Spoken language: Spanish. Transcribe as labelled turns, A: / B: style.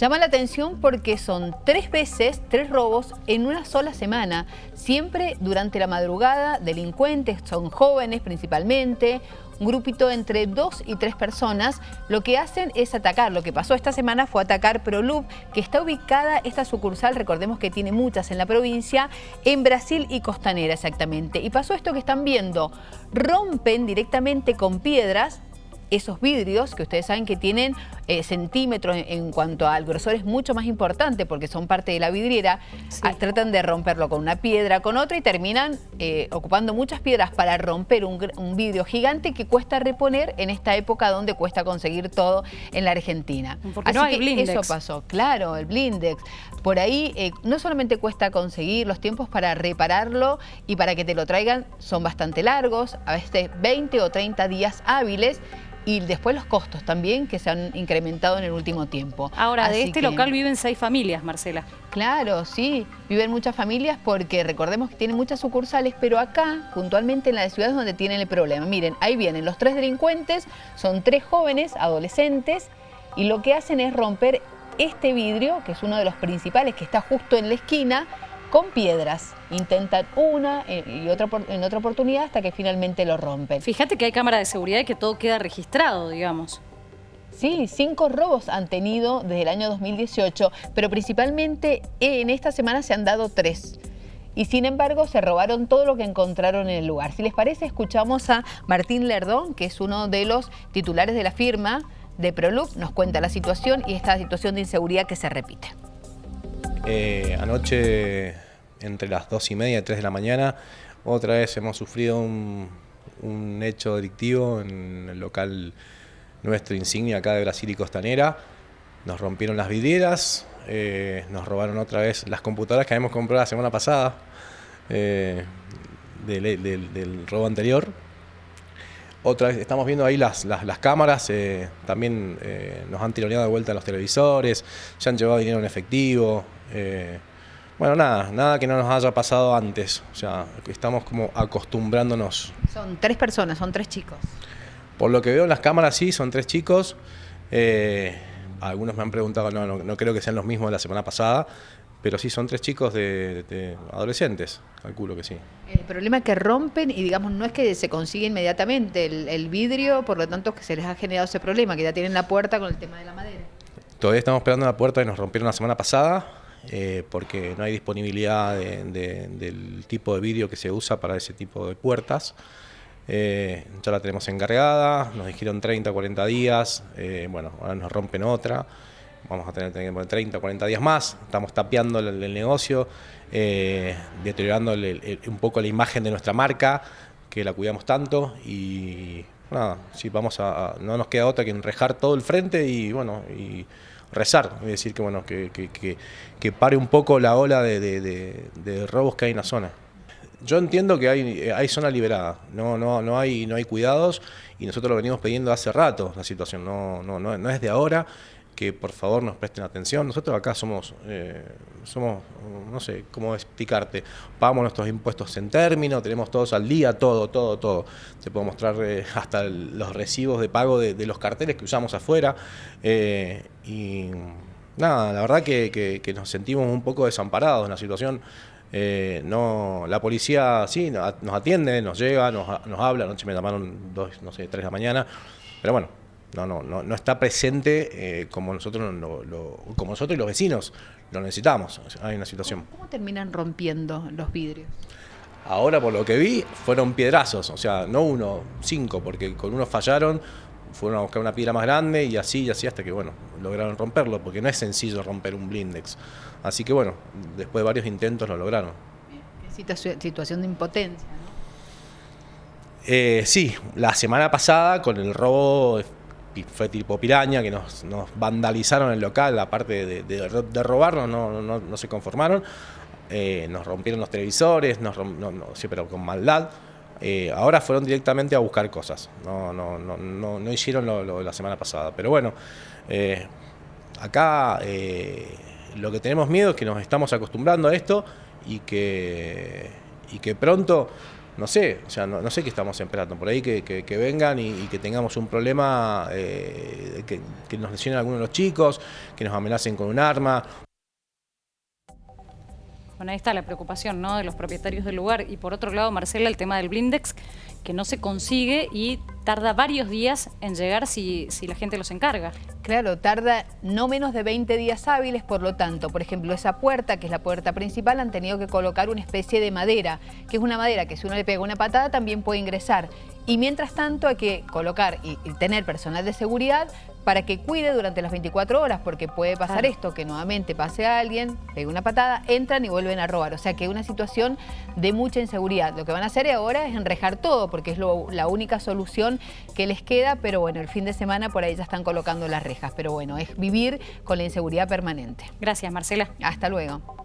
A: Llama la atención porque son tres veces, tres robos en una sola semana. Siempre durante la madrugada, delincuentes, son jóvenes principalmente, un grupito entre dos y tres personas, lo que hacen es atacar. Lo que pasó esta semana fue atacar Prolub, que está ubicada, esta sucursal, recordemos que tiene muchas en la provincia, en Brasil y Costanera exactamente. Y pasó esto que están viendo, rompen directamente con piedras esos vidrios que ustedes saben que tienen eh, centímetros en, cuanto al grosor es mucho más importante porque son parte de la vidriera, ah, tratan de romperlo con una piedra, con otra y terminan eh, ocupando muchas piedras para romper un, vidrio gigante que cuesta reponer en esta época donde cuesta conseguir todo en la Argentina.
B: Porque no hay blindex.
A: Eso pasó, claro, el blindex. Por ahí eh, no solamente cuesta conseguir los tiempos para repararlo y para que te lo traigan son bastante largos, a veces 20 o 30 días hábiles, y después los costos también que se han incrementado en el último tiempo.
B: Ahora, de este local viven seis familias, Marcela.
A: Claro, sí, viven muchas familias porque recordemos que tienen muchas sucursales, pero acá, puntualmente en la ciudad es donde tienen el problema. Miren, ahí vienen los tres delincuentes, son tres jóvenes, adolescentes, y lo que hacen es romper este vidrio, que es uno de los principales, que está justo en la esquina, con piedras. Intentan una eh, y otra en otra oportunidad hasta que finalmente lo rompen.
B: Fíjate que hay cámara de seguridad y que todo queda registrado, digamos.
A: Sí, cinco robos han tenido desde el año 2018, pero principalmente en esta semana se han dado tres. Y sin embargo se robaron todo lo que encontraron en el lugar. Si les parece, escuchamos a Martín Lerdón, que es uno de los titulares de la firma de Prolub, nos cuenta la situación y esta situación de inseguridad que se repite.
C: Eh, anoche, entre las 2 y media y 3 de la mañana, otra vez hemos sufrido un, hecho delictivo en el local nuestro insignia acá de Brasil y Costanera. Nos rompieron las vidrieras, eh, nos robaron otra vez las computadoras que habíamos comprado la semana pasada eh, del, robo anterior. Otra vez estamos viendo ahí las, cámaras, también nos han tironeado de vuelta los televisores, se han llevado dinero en efectivo, eh, bueno, nada, nada que no nos haya pasado antes. O sea, estamos como acostumbrándonos.
A: Son tres personas, son tres chicos.
C: Por lo que veo en las cámaras, sí, son tres chicos. Eh, algunos me han preguntado, no, no, creo que sean los mismos de la semana pasada, pero sí, son tres chicos de, adolescentes, calculo que sí.
A: El problema es que rompen y digamos no es que se consigue inmediatamente el, el vidrio, por lo tanto que se les ha generado ese problema, que ya tienen la puerta con el tema de la madera.
C: Todavía estamos esperando la puerta que nos rompieron la semana pasada, eh, porque no hay disponibilidad del tipo de vídeo que se usa para ese tipo de puertas. Eh, ya la tenemos encargada, nos dijeron 30 o 40 días, eh, bueno, ahora nos rompen otra, vamos a tener, tener 30 o 40 días más, estamos tapeando el, negocio, deteriorando un poco la imagen de nuestra marca, que la cuidamos tanto y nada, sí, vamos a, no nos queda otra que enrejar todo el frente y bueno, y rezar, es decir, que bueno, que, que, que, pare un poco la ola de, de, robos que hay en la zona. Yo entiendo que hay, hay zona liberada, no, no, no, hay, no hay cuidados y nosotros lo venimos pidiendo hace rato la situación, no, no, no, no es de ahora que por favor nos presten atención. Nosotros acá somos, eh, somos no sé cómo explicarte, pagamos nuestros impuestos en término, tenemos todos al día, todo, todo, todo. Te puedo mostrar eh, hasta los recibos de pago de, los carteles que usamos afuera. Eh, y nada, la verdad que, nos sentimos un poco desamparados en la situación. no, la policía sí nos atiende, nos llega, nos, nos habla, anoche me llamaron dos, no sé, tres de la mañana, pero bueno, no, no, no, no está presente eh, como, nosotros como nosotros y los vecinos lo necesitamos. Hay una situación.
A: ¿Cómo terminan rompiendo los vidrios?
C: Ahora, por lo que vi, fueron piedrazos, o sea, no uno, cinco, porque con uno fallaron, fueron a buscar una piedra más grande y así y así hasta que, bueno, lograron romperlo, porque no es sencillo romper un blindex. Así que, bueno, después de varios intentos lo lograron.
A: Qué situación de impotencia, ¿no?
C: Eh, sí, la semana pasada con el robo fue tipo piraña, que nos, vandalizaron el local, aparte de, robarnos, no, se conformaron. Eh, nos rompieron los televisores, nos pero con maldad. Eh, ahora fueron directamente a buscar cosas, no, no, hicieron lo, de la semana pasada. Pero bueno, eh, acá lo que tenemos miedo es que nos estamos acostumbrando a esto y que pronto no sé, o sea, no, no sé qué estamos esperando. Por ahí que, que- vengan y, que tengamos un problema, eh, que, que nos lesionen a alguno de los chicos, que nos amenacen con un arma.
B: Bueno, ahí está la preocupación ¿no? de los propietarios del lugar. Y por otro lado, Marcela, el tema del blindex, que no se consigue y tarda varios días en llegar si, si la gente los encarga.
A: Claro, tarda no menos de 20 días hábiles, por lo tanto, por ejemplo, esa puerta, que es la puerta principal, han tenido que colocar una especie de madera, que es una madera que si uno le pega una patada también puede ingresar. Y mientras tanto hay que colocar y, y tener personal de seguridad para que cuide durante las 24 horas, porque puede pasar
B: Claro.
A: esto, que nuevamente pase a alguien, pegue una patada, entran y vuelven a robar. O sea que es una situación de mucha inseguridad. Lo que van a hacer ahora es enrejar todo, porque es lo- la única solución que les queda, pero bueno, el fin de semana por ahí ya están colocando las rejas. Pero bueno, es vivir con la inseguridad permanente.
B: Gracias, Marcela.
A: Hasta luego.